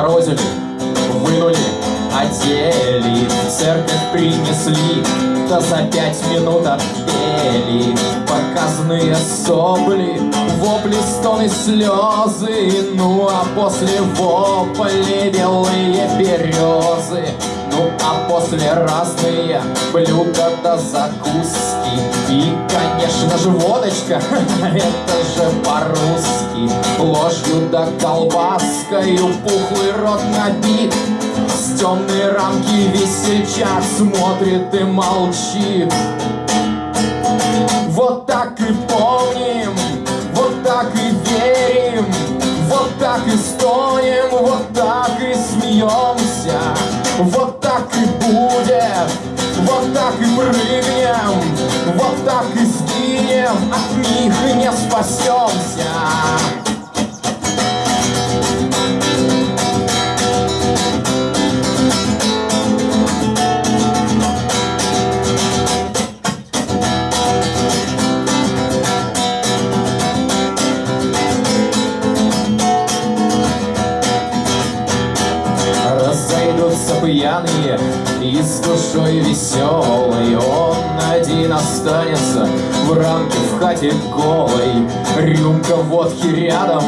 отморозили, вынули, одели, церковь принесли, да за пять минут отпели. Показные сопли, вопли, стоны, слезы, ну а после вопли белые березы. Ну а после разные блюда да закуски. И, конечно же, водочка Это же по-русски. Ложью да колбаскою пухлый рот набит С темной рамки весельчак смотрит и молчит так и сгинем, от них не спасемся. Разойдутся пьяные и с душой веселой останется в рамке в хате голой. Рюмка водки рядом,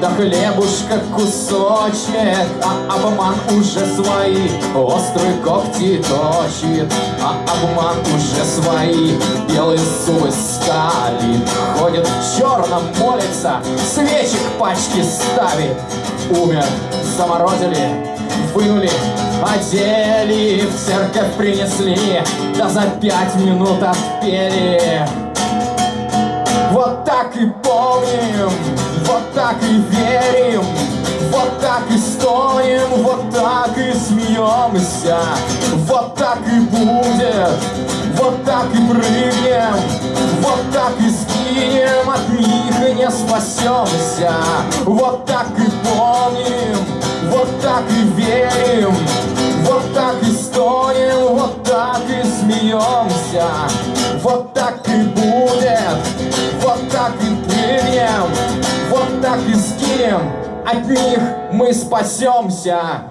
да хлебушка кусочек А обман уже свои. Острые когти точит А обман уже свои. Белые зубы скалит Ходит в черном, молится, свечи к пачке ставит Умер, заморозили, вынули, одели, в церковь принесли, да за пять минут отпели. Вот так и помним, вот так и верим, вот так и стоим, вот так и смеемся, вот так и будет, вот так и прыгнем, вот так и сгинем, от них и не спасемся, вот так и помним, вот так и верим, вот так и будет, вот так и прыгнем, вот так и скинем, от них мы спасемся.